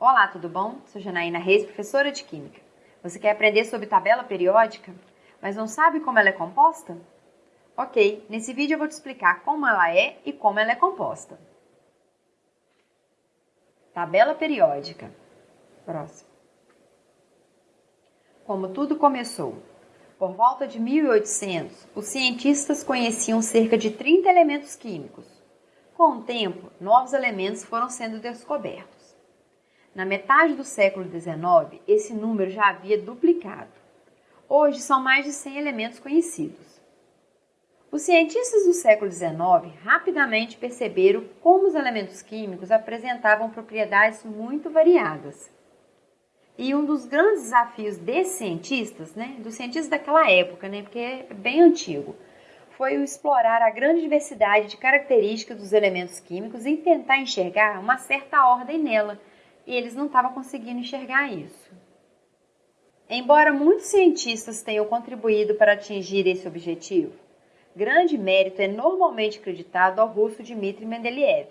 Olá, tudo bom? Sou Janaína Reis, professora de Química. Você quer aprender sobre tabela periódica, mas não sabe como ela é composta? Ok, nesse vídeo eu vou te explicar como ela é e como ela é composta. Tabela periódica. Próximo. Como tudo começou? Por volta de 1800, os cientistas conheciam cerca de 30 elementos químicos. Com o tempo, novos elementos foram sendo descobertos. Na metade do século XIX, esse número já havia duplicado. Hoje são mais de 100 elementos conhecidos. Os cientistas do século XIX rapidamente perceberam como os elementos químicos apresentavam propriedades muito variadas. E um dos grandes desafios desses cientistas, né, dos cientistas daquela época, né, porque é bem antigo, foi o explorar a grande diversidade de características dos elementos químicos e tentar enxergar uma certa ordem nela. E eles não estavam conseguindo enxergar isso. Embora muitos cientistas tenham contribuído para atingir esse objetivo, grande mérito é normalmente acreditado ao russo Dmitry Mendeleev,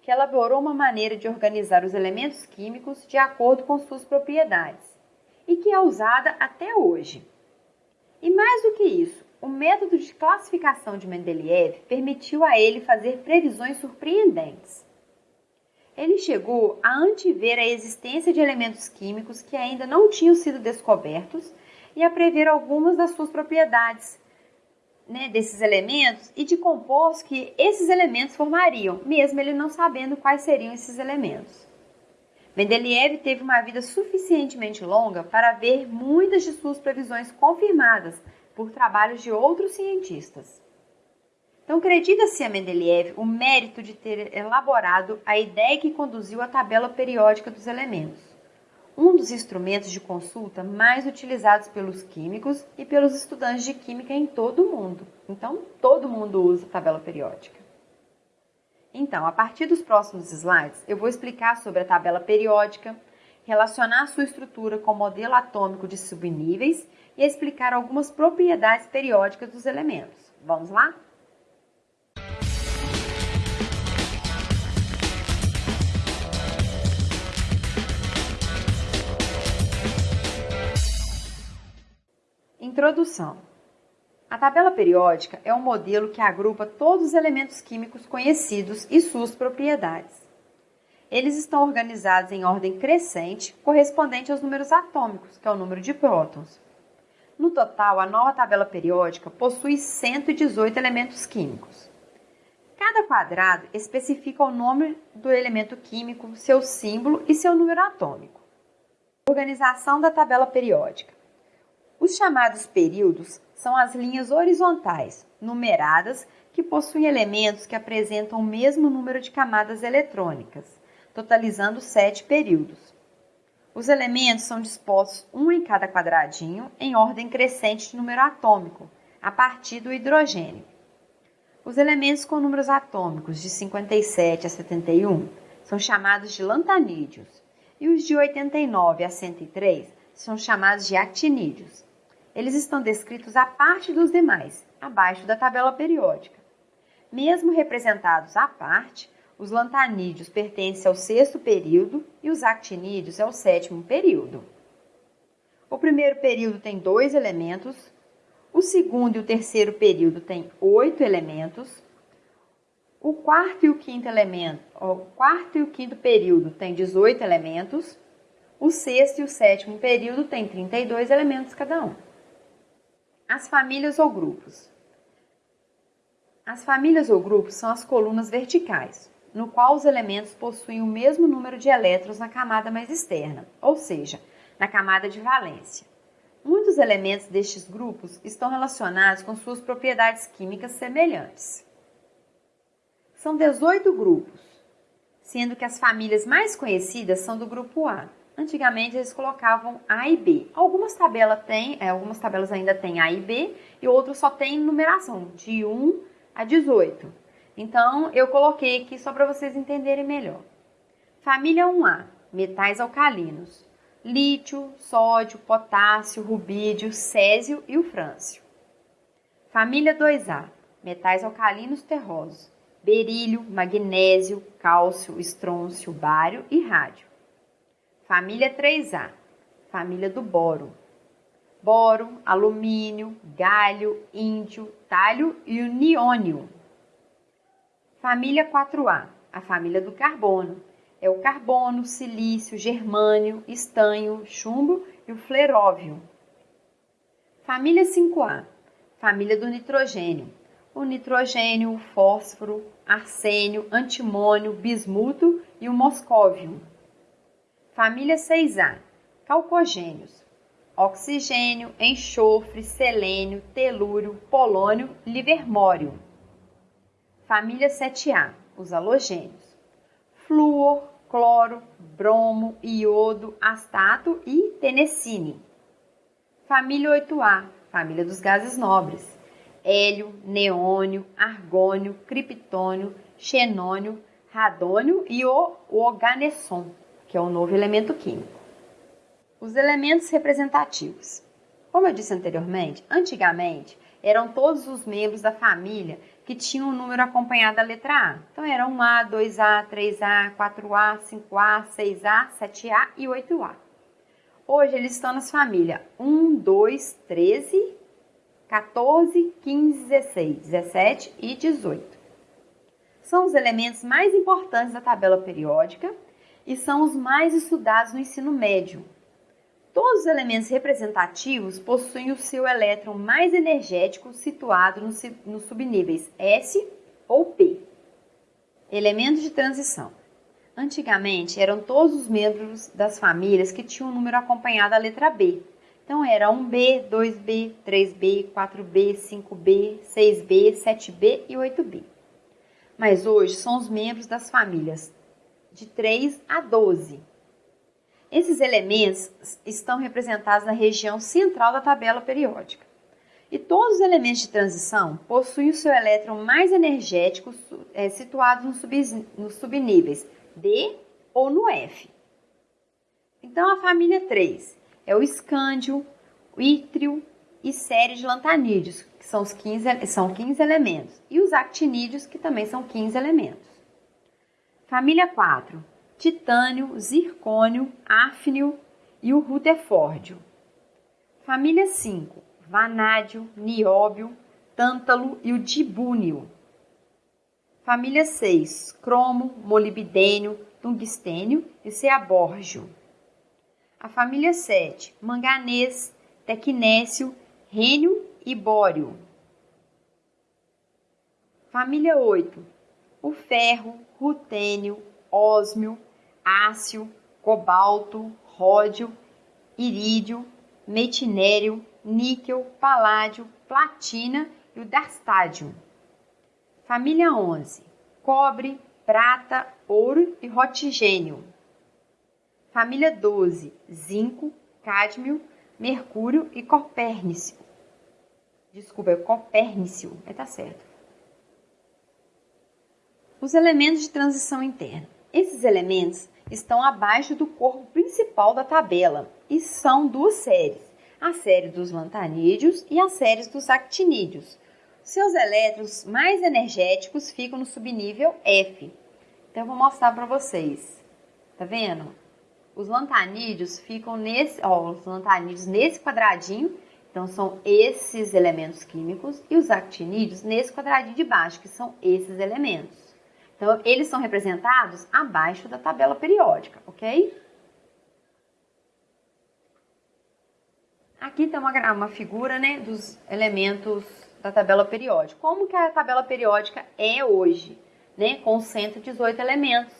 que elaborou uma maneira de organizar os elementos químicos de acordo com suas propriedades e que é usada até hoje. E mais do que isso, o método de classificação de Mendeleev permitiu a ele fazer previsões surpreendentes. Ele chegou a antever a existência de elementos químicos que ainda não tinham sido descobertos e a prever algumas das suas propriedades, né, desses elementos e de compostos que esses elementos formariam, mesmo ele não sabendo quais seriam esses elementos. Mendeleev teve uma vida suficientemente longa para ver muitas de suas previsões confirmadas por trabalhos de outros cientistas. Então, acredita-se a Mendeleev o mérito de ter elaborado a ideia que conduziu à tabela periódica dos elementos um dos instrumentos de consulta mais utilizados pelos químicos e pelos estudantes de química em todo o mundo. Então, todo mundo usa a tabela periódica. Então, a partir dos próximos slides, eu vou explicar sobre a tabela periódica, relacionar sua estrutura com o modelo atômico de subníveis e explicar algumas propriedades periódicas dos elementos. Vamos lá? Introdução. A tabela periódica é um modelo que agrupa todos os elementos químicos conhecidos e suas propriedades. Eles estão organizados em ordem crescente, correspondente aos números atômicos, que é o número de prótons. No total, a nova tabela periódica possui 118 elementos químicos. Cada quadrado especifica o nome do elemento químico, seu símbolo e seu número atômico. Organização da tabela periódica. Os chamados períodos são as linhas horizontais, numeradas, que possuem elementos que apresentam o mesmo número de camadas eletrônicas, totalizando sete períodos. Os elementos são dispostos um em cada quadradinho, em ordem crescente de número atômico, a partir do hidrogênio. Os elementos com números atômicos de 57 a 71 são chamados de lantanídeos, e os de 89 a 103 são chamados de actinídeos. Eles estão descritos à parte dos demais, abaixo da tabela periódica. Mesmo representados à parte, os lantanídeos pertencem ao sexto período e os actinídeos ao sétimo período. O primeiro período tem dois elementos, o segundo e o terceiro período têm oito elementos, o quarto e o quinto elemento, o quarto e o quinto período têm 18 elementos, o sexto e o sétimo período têm 32 elementos cada um. As famílias ou grupos. As famílias ou grupos são as colunas verticais, no qual os elementos possuem o mesmo número de elétrons na camada mais externa, ou seja, na camada de valência. Muitos elementos destes grupos estão relacionados com suas propriedades químicas semelhantes. São 18 grupos, sendo que as famílias mais conhecidas são do grupo A, Antigamente eles colocavam A e B. Algumas tabelas têm, é, algumas tabelas ainda têm A e B e outras só tem numeração de 1 a 18. Então eu coloquei aqui só para vocês entenderem melhor. Família 1A, metais alcalinos: lítio, sódio, potássio, rubídio, césio e o frâncio. Família 2A, metais alcalinos terrosos: berílio, magnésio, cálcio, estrôncio, bário e rádio. Família 3A, família do boro. Boro, alumínio, galho, índio, talho e o niônio. Família 4A, a família do carbono. É o carbono, silício, germânio, estanho, chumbo e o fleróvio. Família 5A, família do nitrogênio. O nitrogênio, o fósforo, arsênio, antimônio, bismuto e o moscóvio. Família 6A, calcogênios. Oxigênio, enxofre, selênio, telúrio, polônio, livermório. Família 7A, os halogênios. Flúor, cloro, bromo, iodo, astato e tenecine. Família 8A, família dos gases nobres. Hélio, neônio, argônio, criptônio, xenônio, radônio e o oganesson, que é o novo elemento químico. Os elementos representativos. Como eu disse anteriormente, antigamente eram todos os membros da família que tinham o um número acompanhado da letra A. Então eram 1A, 2A, 3A, 4A, 5A, 6A, 7A e 8A. Hoje eles estão nas famílias 1, 2, 13, 14, 15, 16, 17 e 18. São os elementos mais importantes da tabela periódica e são os mais estudados no ensino médio. Todos os elementos representativos possuem o seu elétron mais energético situado nos subníveis S ou P. Elementos de transição. Antigamente, eram todos os membros das famílias que tinham o um número acompanhado da letra B. Então, era 1B, 2B, 3B, 4B, 5B, 6B, 7B e 8B. Mas hoje são os membros das famílias de 3 a 12. Esses elementos estão representados na região central da tabela periódica. E todos os elementos de transição possuem o seu elétron mais energético é, situado nos, sub, subníveis D ou no F. Então, a família 3 é o escândio, o ítrio e série de lantanídeos, que são, os 15, são 15 elementos, e os actinídeos, que também são 15 elementos. Família 4, titânio, zircônio, áfnio e o rutherfórdio. Família 5, vanádio, nióbio, tântalo e o dibúnio. Família 6, cromo, molibdênio, tungstênio e ceabórgio. A família 7, manganês, tecnécio, rênio e bório. Família 8, o ferro, rutênio, ósmio, ácio, cobalto, ródio, irídio, metinério, níquel, paládio, platina e o dastádio. Família 11: cobre, prata, ouro e rotigênio. Família 12: zinco, cádmio, mercúrio e copérnico. Desculpa, é copérnico, mas tá certo. Os elementos de transição interna. Esses elementos estão abaixo do corpo principal da tabela e são duas séries: a série dos lantanídeos e a série dos actinídeos. Seus elétrons mais energéticos ficam no subnível F. Então, eu vou mostrar para vocês. Tá vendo? Os lantanídeos ficam nesse, ó, os lantanídeos nesse quadradinho. Então, são esses elementos químicos. E os actinídeos nesse quadradinho de baixo, que são esses elementos. Então, eles são representados abaixo da tabela periódica, ok? Aqui tem uma, uma figura né, dos elementos da tabela periódica. Como que a tabela periódica é hoje, né, com 118 elementos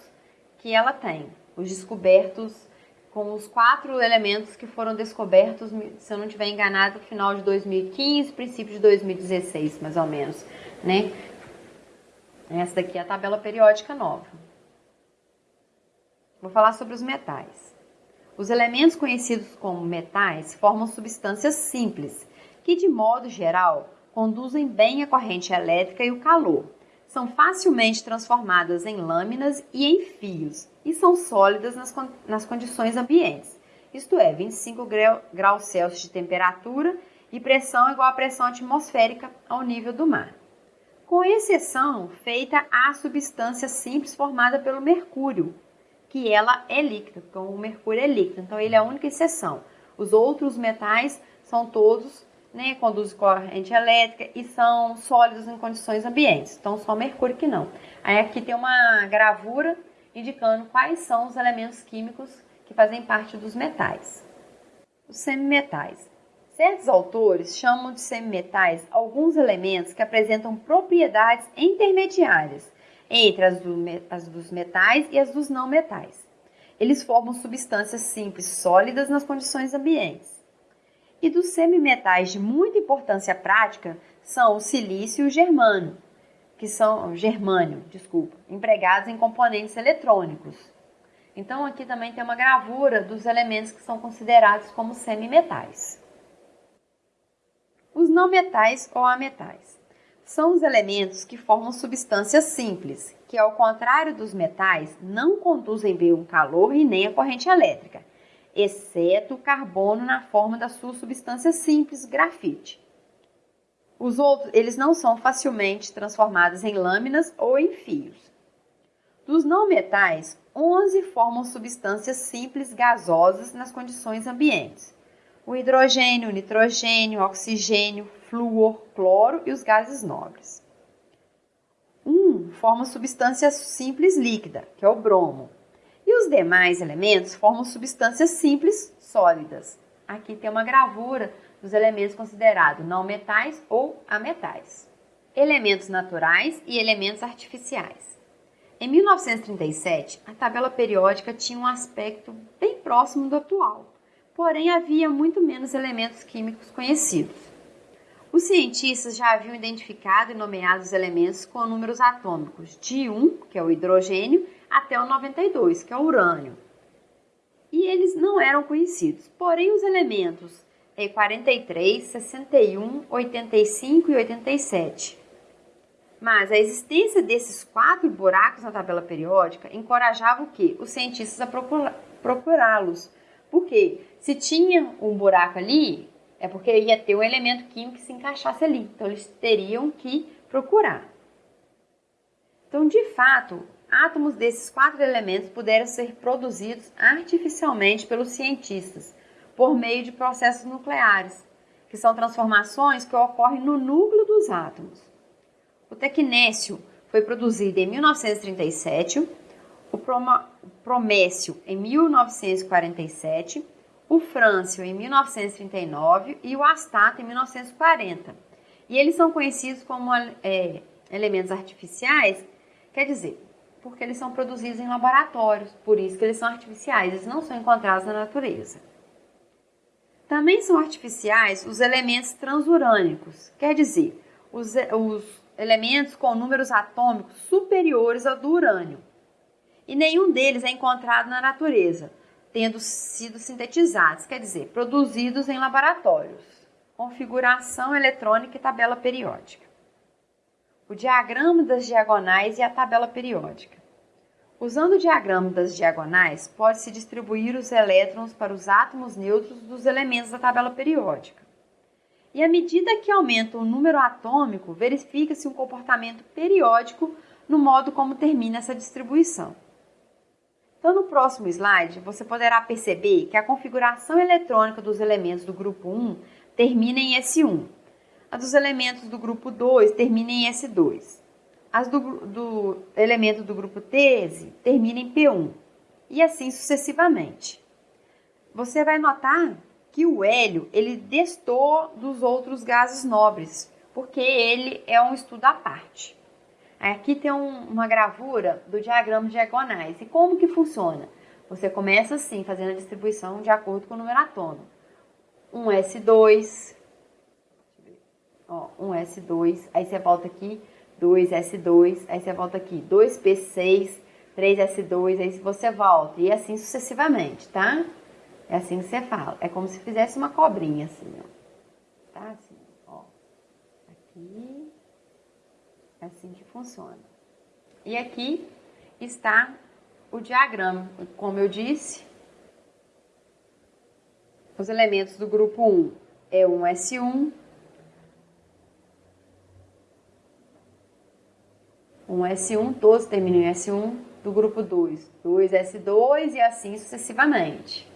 que ela tem. Os descobertos com os quatro elementos que foram descobertos, se eu não estiver enganado, final de 2015, princípio de 2016, mais ou menos, né? Essa daqui é a tabela periódica nova. Vou falar sobre os metais. Os elementos conhecidos como metais formam substâncias simples, que de modo geral conduzem bem a corrente elétrica e o calor. São facilmente transformadas em lâminas e em fios e são sólidas nas, nas condições ambientes, isto é, 25 graus Celsius de temperatura e pressão igual à pressão atmosférica ao nível do mar. Com exceção feita à substância simples formada pelo mercúrio, que ela é líquida, então o mercúrio é líquido, então ele é a única exceção. Os outros metais são todos, né, conduzem corrente elétrica e são sólidos em condições ambientes, então só mercúrio que não. Aí aqui tem uma gravura indicando quais são os elementos químicos que fazem parte dos metais. Os semimetais. Certos autores chamam de semimetais alguns elementos que apresentam propriedades intermediárias entre as, do, as dos metais e as dos não metais. Eles formam substâncias simples sólidas nas condições ambientes. E dos semimetais de muita importância prática são o silício e o germânio, que são germânio, desculpa, empregados em componentes eletrônicos. Então aqui também tem uma gravura dos elementos que são considerados como semimetais. Os não metais ou ametais são os elementos que formam substâncias simples, que ao contrário dos metais, não conduzem bem o calor e nem a corrente elétrica, exceto o carbono na forma da sua substância simples, grafite. Os outros, eles não são facilmente transformados em lâminas ou em fios. Dos não metais, 11 formam substâncias simples gasosas nas condições ambientes. O hidrogênio, o nitrogênio, o oxigênio, flúor, cloro e os gases nobres. Um forma substância simples líquida, que é o bromo. E os demais elementos formam substâncias simples sólidas. Aqui tem uma gravura dos elementos considerados não metais ou ametais. Elementos naturais e elementos artificiais. Em 1937, a tabela periódica tinha um aspecto bem próximo do atual, porém havia muito menos elementos químicos conhecidos. Os cientistas já haviam identificado e nomeado os elementos com números atômicos de 1, que é o hidrogênio, até o 92, que é o urânio. E eles não eram conhecidos. Porém, os elementos é 43, 61, 85 e 87. Mas a existência desses quatro buracos na tabela periódica encorajava o quê? Os cientistas a procurá-los. Porque se tinha um buraco ali, é porque ia ter um elemento químico que se encaixasse ali. Então, eles teriam que procurar. Então, de fato, átomos desses quatro elementos puderam ser produzidos artificialmente pelos cientistas por meio de processos nucleares, que são transformações que ocorrem no núcleo dos átomos. O tecnécio foi produzido em 1937, o promécio em 1947 o frâncio em 1939 e o astato em 1940. E eles são conhecidos como é, elementos artificiais, quer dizer, porque eles são produzidos em laboratórios, por isso que eles são artificiais, eles não são encontrados na natureza. Também são artificiais os elementos transurânicos, quer dizer, os, os elementos com números atômicos superiores ao do urânio. E nenhum deles é encontrado na natureza, tendo sido sintetizados, quer dizer, produzidos em laboratórios. Configuração eletrônica e tabela periódica. O diagrama das diagonais e a tabela periódica. Usando o diagrama das diagonais, pode-se distribuir os elétrons para os átomos neutros dos elementos da tabela periódica. E à medida que aumenta o número atômico, verifica-se um comportamento periódico no modo como termina essa distribuição. Então, no próximo slide, você poderá perceber que a configuração eletrônica dos elementos do grupo 1 termina em S1. A dos elementos do grupo 2 termina em S2. As do, do elemento do grupo 13 termina em P1. E assim sucessivamente. Você vai notar que o hélio ele destou dos outros gases nobres, porque ele é um estudo à parte. Aqui tem um, uma gravura do diagrama de diagonais. E como que funciona? Você começa assim, fazendo a distribuição de acordo com o número atômico. Um S2, ó, um S2, aí você volta aqui, 2S2, aí você volta aqui, 2P6, 3S2, aí você volta, e assim sucessivamente, tá? É assim que você fala. É como se fizesse uma cobrinha, assim, ó. Tá? Assim, ó. Aqui, é assim que funciona. E aqui está o diagrama. Como eu disse, os elementos do grupo 1 é um S1, um S1, todos terminam em S1, do grupo 2, 2s2 e assim sucessivamente.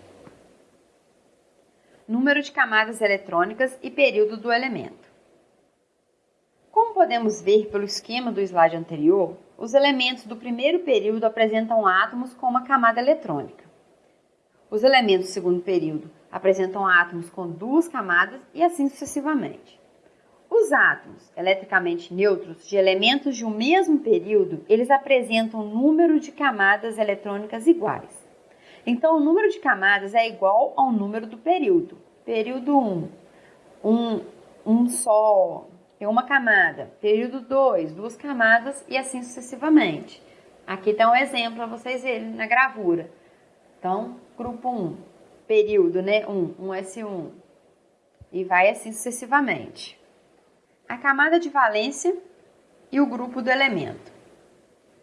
Número de camadas eletrônicas e período do elemento. Podemos ver pelo esquema do slide anterior, os elementos do primeiro período apresentam átomos com uma camada eletrônica. Os elementos do segundo período apresentam átomos com duas camadas e assim sucessivamente. Os átomos eletricamente neutros de elementos de um mesmo período, eles apresentam um número de camadas eletrônicas iguais. Então, o número de camadas é igual ao número do período. Período 1, um, um só, tem uma camada. Período 2, duas camadas e assim sucessivamente. Aqui está um exemplo para vocês verem na gravura. Então, grupo 1, período, né? 1, 1S1. E vai assim sucessivamente. A camada de valência e o grupo do elemento.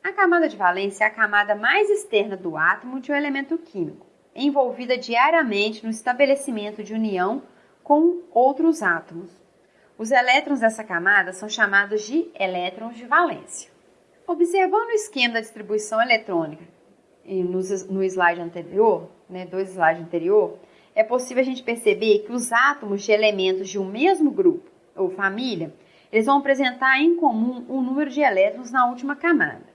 A camada de valência é a camada mais externa do átomo de um elemento químico, envolvida diariamente no estabelecimento de união com outros átomos. Os elétrons dessa camada são chamados de elétrons de valência. Observando o esquema da distribuição eletrônica no slide anterior, né, dois slides anterior, é possível a gente perceber que os átomos de elementos de um mesmo grupo ou família, eles vão apresentar em comum um número de elétrons na última camada.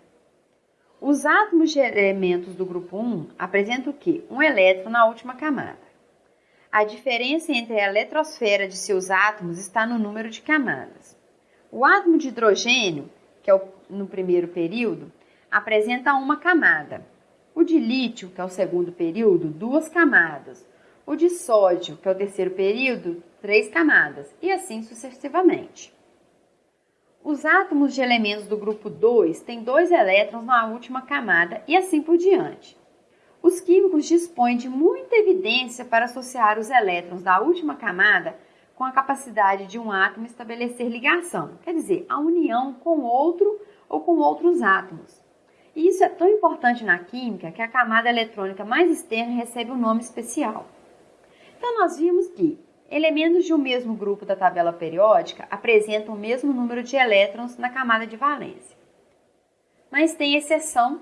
Os átomos de elementos do grupo 1 apresentam o quê? Um elétron na última camada. A diferença entre a eletrosfera de seus átomos está no número de camadas. O átomo de hidrogênio, que é o, no primeiro período, apresenta uma camada. O de lítio, que é o segundo período, duas camadas. O de sódio, que é o terceiro período, três camadas, e assim sucessivamente. Os átomos de elementos do grupo 2 têm dois elétrons na última camada e assim por diante. Os químicos dispõem de muita evidência para associar os elétrons da última camada com a capacidade de um átomo estabelecer ligação, quer dizer, a união com outro ou com outros átomos. E isso é tão importante na química que a camada eletrônica mais externa recebe um nome especial. Então, nós vimos que elementos de um mesmo grupo da tabela periódica apresentam o mesmo número de elétrons na camada de valência. Mas tem exceção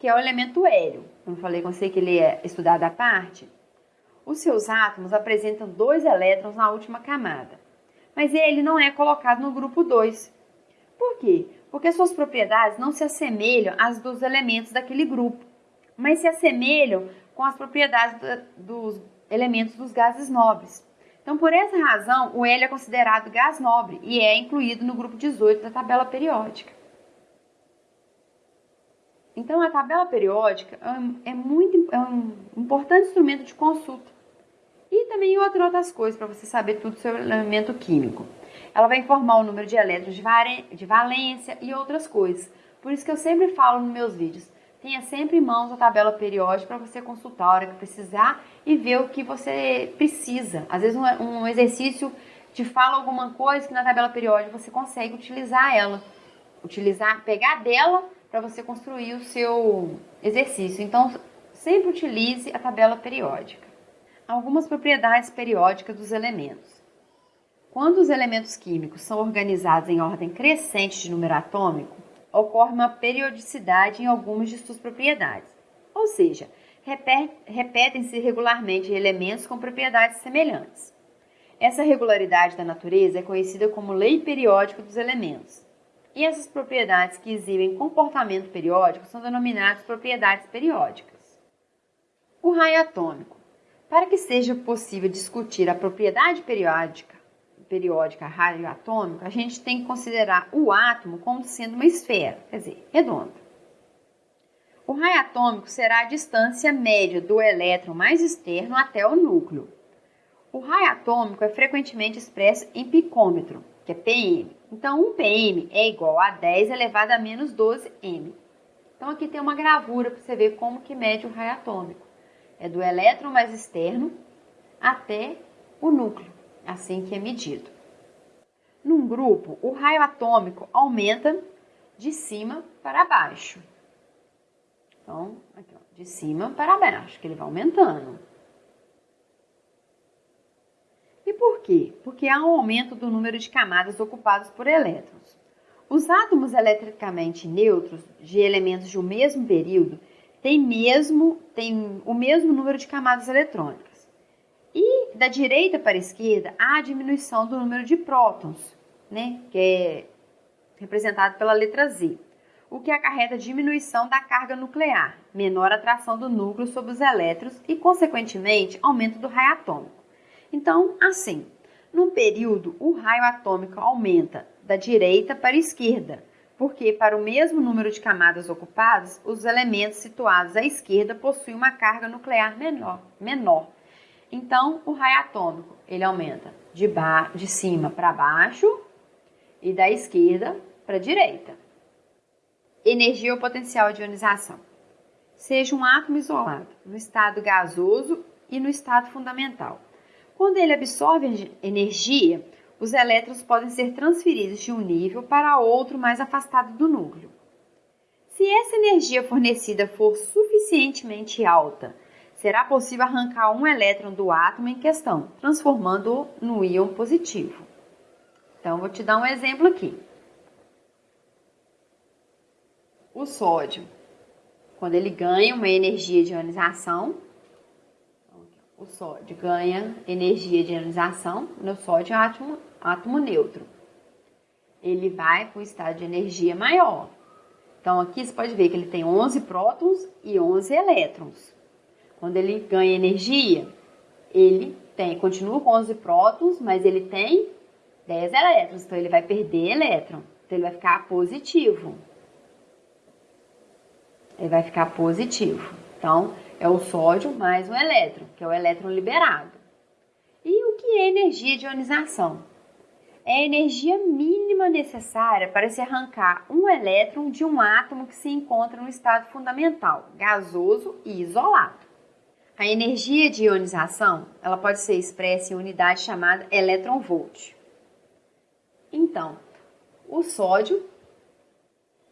que é o elemento hélio. Eu falei com você que ele é estudado à parte. Os seus átomos apresentam dois elétrons na última camada, mas ele não é colocado no grupo 2. Por quê? Porque suas propriedades não se assemelham às dos elementos daquele grupo, mas se assemelham com as propriedades dos elementos dos gases nobres. Então, por essa razão, o hélio é considerado gás nobre e é incluído no grupo 18 da tabela periódica. Então, a tabela periódica é, muito é um importante instrumento de consulta. E também outras outras coisas para você saber tudo sobre o elemento químico. Ela vai informar o número de elétrons de, de valência e outras coisas. Por isso que eu sempre falo nos meus vídeos, tenha sempre em mãos a tabela periódica para você consultar a hora que precisar e ver o que você precisa. Às vezes um, um exercício te fala alguma coisa que na tabela periódica você consegue utilizar ela. Utilizar, pegar dela para você construir o seu exercício. Então, sempre utilize a tabela periódica. Algumas propriedades periódicas dos elementos. Quando os elementos químicos são organizados em ordem crescente de número atômico, ocorre uma periodicidade em algumas de suas propriedades. Ou seja, repetem-se regularmente elementos com propriedades semelhantes. Essa regularidade da natureza é conhecida como lei periódica dos elementos e essas propriedades que exibem comportamento periódico são denominadas propriedades periódicas. O raio atômico. Para que seja possível discutir a propriedade periódica, periódica raio atômico, a gente tem que considerar o átomo como sendo uma esfera, quer dizer, redonda. O raio atômico será a distância média do elétron mais externo até o núcleo. O raio atômico é frequentemente expresso em picômetro, que é PM. Então, 1 PM é igual a 10 elevado a menos 12 M. Então, aqui tem uma gravura para você ver como que mede o raio atômico. É do elétron mais externo até o núcleo, assim que é medido. Num grupo, o raio atômico aumenta de cima para baixo. Então, aqui, ó, de cima para baixo, que ele vai aumentando. E por quê? Porque há um aumento do número de camadas ocupadas por elétrons. Os átomos eletricamente neutros de elementos de um mesmo período têm, mesmo, têm o mesmo número de camadas eletrônicas. E da direita para a esquerda há a diminuição do número de prótons, né, que é representado pela letra Z, o que acarreta diminuição da carga nuclear, menor atração do núcleo sobre os elétrons e, consequentemente, aumento do raio atômico. Então, assim, num período, o raio atômico aumenta da direita para a esquerda, porque para o mesmo número de camadas ocupadas, os elementos situados à esquerda possuem uma carga nuclear menor. menor. Então, o raio atômico ele aumenta de, de cima para baixo e da esquerda para a direita. Energia ou potencial de ionização. Seja um átomo isolado, no estado gasoso e no estado fundamental. Quando ele absorve energia, os elétrons podem ser transferidos de um nível para outro mais afastado do núcleo. Se essa energia fornecida for suficientemente alta, será possível arrancar um elétron do átomo em questão, transformando-o no íon positivo. Então, vou te dar um exemplo aqui. O sódio, quando ele ganha uma energia de ionização, o sódio ganha energia de ionização, no sódio átomo, átomo neutro. Ele vai para um estado de energia maior. Então, aqui você pode ver que ele tem 11 prótons e 11 elétrons. Quando ele ganha energia, ele tem, continua com 11 prótons, mas ele tem 10 elétrons. Então, ele vai perder elétron. Então, ele vai ficar positivo. Ele vai ficar positivo. Então, é o sódio mais o elétron, que é o elétron liberado. E o que é energia de ionização? É a energia mínima necessária para se arrancar um elétron de um átomo que se encontra no estado fundamental, gasoso e isolado. A energia de ionização ela pode ser expressa em unidade chamada elétron-volt. Então, o sódio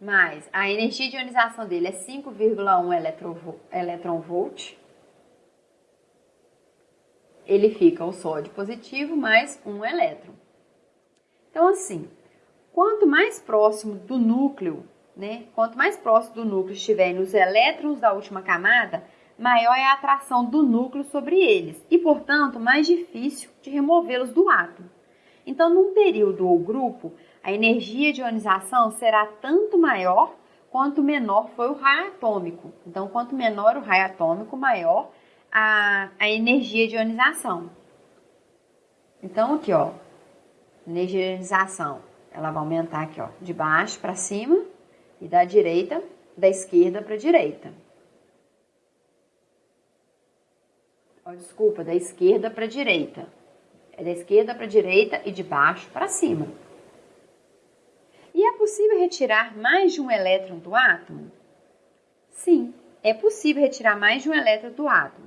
mais a energia de ionização dele é 5,1 elétron-volt. Ele fica o sódio positivo mais um elétron. Então, assim, quanto mais próximo do núcleo, né? Quanto mais próximo do núcleo estiverem os elétrons da última camada, maior é a atração do núcleo sobre eles e, portanto, mais difícil de removê-los do átomo. Então, num período ou grupo, a energia de ionização será tanto maior quanto menor foi o raio atômico. Então, quanto menor o raio atômico, maior a, a energia de ionização. Então, aqui, ó, energia de ionização, ela vai aumentar aqui, ó, de baixo para cima e da direita, da esquerda para a direita. Oh, desculpa, da esquerda para a direita. É da esquerda para a direita e de baixo para cima. Possível retirar mais de um elétron do átomo? Sim, é possível retirar mais de um elétron do átomo.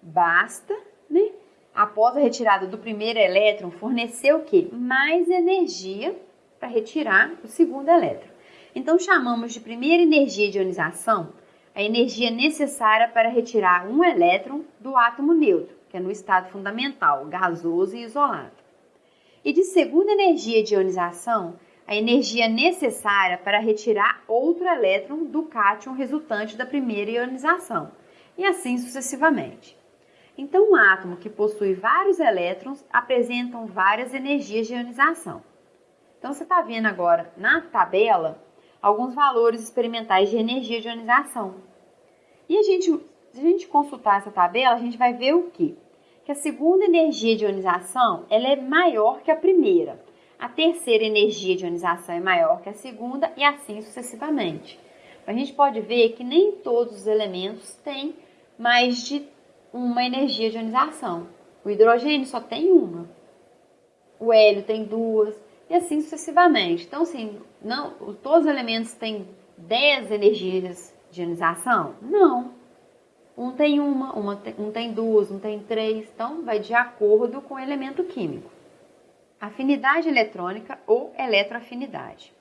Basta, né, após a retirada do primeiro elétron, fornecer o quê? Mais energia para retirar o segundo elétron. Então, chamamos de primeira energia de ionização a energia necessária para retirar um elétron do átomo neutro, que é no estado fundamental, gasoso e isolado. E de segunda energia de ionização, a energia necessária para retirar outro elétron do cátion resultante da primeira ionização, e assim sucessivamente. Então, um átomo que possui vários elétrons apresentam várias energias de ionização. Então, você está vendo agora na tabela alguns valores experimentais de energia de ionização. E a gente, se a gente consultar essa tabela, a gente vai ver o quê? Que a segunda energia de ionização ela é maior que a primeira a terceira energia de ionização é maior que a segunda e assim sucessivamente. A gente pode ver que nem todos os elementos têm mais de uma energia de ionização. O hidrogênio só tem uma. O hélio tem duas e assim sucessivamente. Então, assim, não, todos os elementos têm 10 energias de ionização? Não. Um tem uma, uma um tem duas, um tem três. Então, vai de acordo com o elemento químico. Afinidade eletrônica ou eletroafinidade.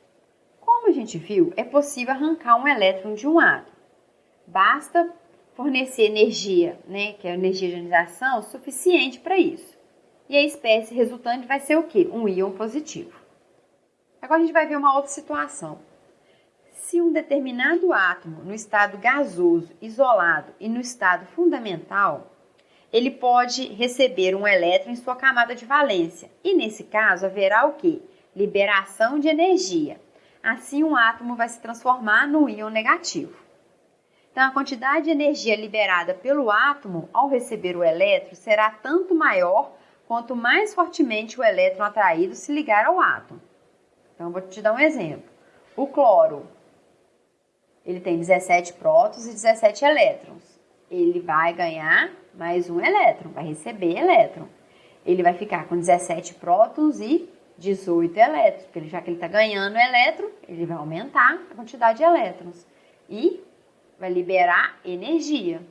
Como a gente viu, é possível arrancar um elétron de um átomo. Basta fornecer energia, né, que é a energia de ionização, suficiente para isso. E a espécie resultante vai ser o quê? Um íon positivo. Agora a gente vai ver uma outra situação. Se um determinado átomo no estado gasoso, isolado e no estado fundamental, ele pode receber um elétron em sua camada de valência. E nesse caso haverá o que? Liberação de energia. Assim, um átomo vai se transformar no íon negativo. Então, a quantidade de energia liberada pelo átomo ao receber o elétron será tanto maior quanto mais fortemente o elétron atraído se ligar ao átomo. Então, vou te dar um exemplo. O cloro, ele tem 17 prótons e 17 elétrons. Ele vai ganhar mais um elétron, vai receber elétron. Ele vai ficar com 17 prótons e 18 elétrons, porque já que ele está ganhando elétron, ele vai aumentar a quantidade de elétrons e vai liberar energia.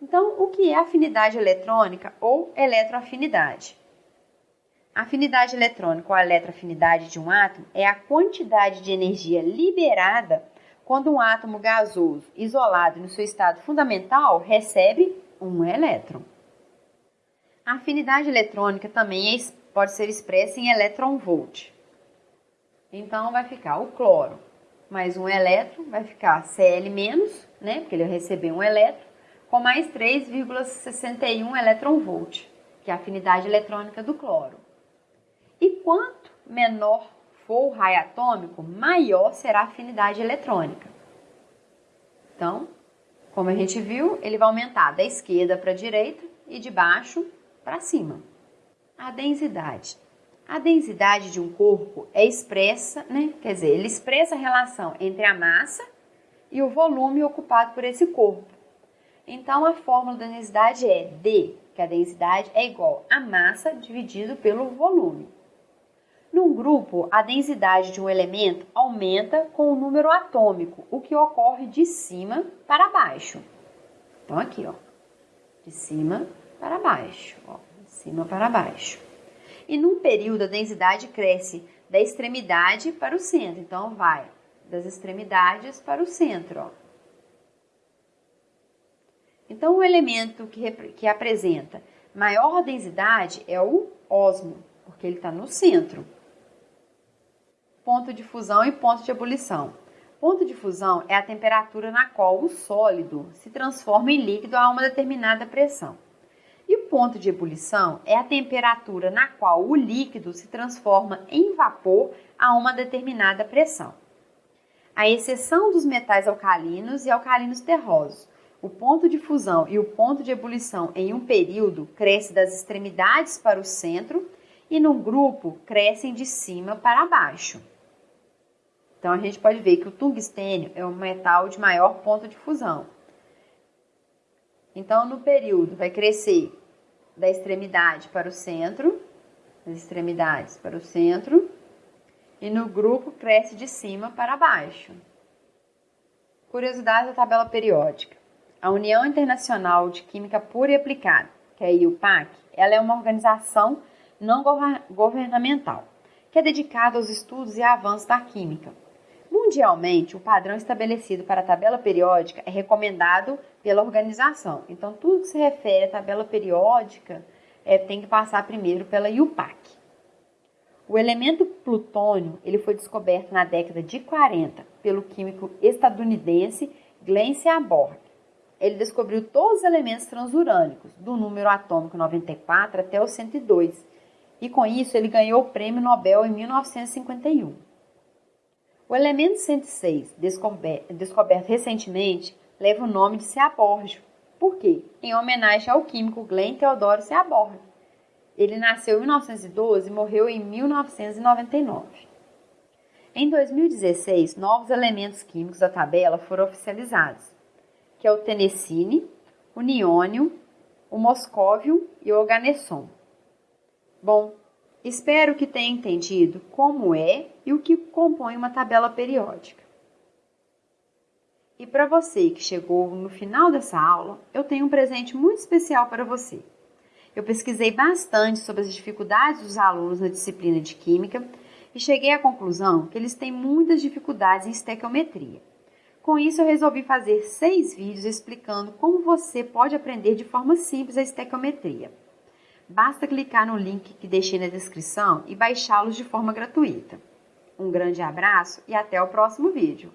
Então, o que é afinidade eletrônica ou eletroafinidade? A afinidade eletrônica ou a eletroafinidade de um átomo é a quantidade de energia liberada quando um átomo gasoso, isolado no seu estado fundamental, recebe um elétron. A afinidade eletrônica também é, pode ser expressa em elétron-volt. Então, vai ficar o cloro mais um elétron, vai ficar Cl né, porque ele vai receber um elétron, com mais 3,61 elétron-volt, que é a afinidade eletrônica do cloro. E quanto menor for o raio atômico, maior será a afinidade eletrônica. Então, como a gente viu, ele vai aumentar da esquerda para a direita e de baixo para cima. A densidade. A densidade de um corpo é expressa, né? Quer dizer, ele expressa a relação entre a massa e o volume ocupado por esse corpo. Então, a fórmula da densidade é D, que a densidade é igual a massa dividido pelo volume. Num grupo, a densidade de um elemento aumenta com o número atômico, o que ocorre de cima para baixo. Então, aqui, ó, de cima para baixo, ó, de cima para baixo. E num período, a densidade cresce da extremidade para o centro. Então, vai das extremidades para o centro, ó. Então, o elemento que, que apresenta maior densidade é o osmo, porque ele está no centro ponto de fusão e ponto de ebulição. Ponto de fusão é a temperatura na qual o sólido se transforma em líquido a uma determinada pressão. E o ponto de ebulição é a temperatura na qual o líquido se transforma em vapor a uma determinada pressão. A exceção dos metais alcalinos e alcalinos terrosos, o ponto de fusão e o ponto de ebulição em um período cresce das extremidades para o centro e no grupo crescem de cima para baixo. Então, a gente pode ver que o tungstênio é um metal de maior ponto de fusão. Então, no período, vai crescer da extremidade para o centro, das extremidades para o centro, e no grupo cresce de cima para baixo. Curiosidade da tabela periódica. A União Internacional de Química Pura e Aplicada, que é a IUPAC, ela é uma organização não governamental, que é dedicada aos estudos e avanços da química Mundialmente, o padrão estabelecido para a tabela periódica é recomendado pela organização. Então, tudo que se refere à tabela periódica é, tem que passar primeiro pela IUPAC. O elemento plutônio ele foi descoberto na década de 40 pelo químico estadunidense Glenn Seaborg. Ele descobriu todos os elementos transurânicos, do número atômico 94 até o 102, e com isso ele ganhou o Prêmio Nobel em 1951. O elemento 106, descoberto, recentemente, leva o nome de Seaborgio. Por quê? Em homenagem ao químico Glenn Theodore Seaborg. Ele nasceu em 1912 e morreu em 1999. Em 2016, novos elementos químicos da tabela foram oficializados, que é o tenecine, o niônio, o moscóvio e o organesson. Bom, Espero que tenha entendido como é e o que compõe uma tabela periódica. E para você que chegou no final dessa aula, eu tenho um presente muito especial para você. Eu pesquisei bastante sobre as dificuldades dos alunos na disciplina de Química e cheguei à conclusão que eles têm muitas dificuldades em estequiometria. Com isso, eu resolvi fazer seis vídeos explicando como você pode aprender de forma simples a estequiometria. Basta clicar no link que deixei na descrição e baixá-los de forma gratuita. Um grande abraço e até o próximo vídeo!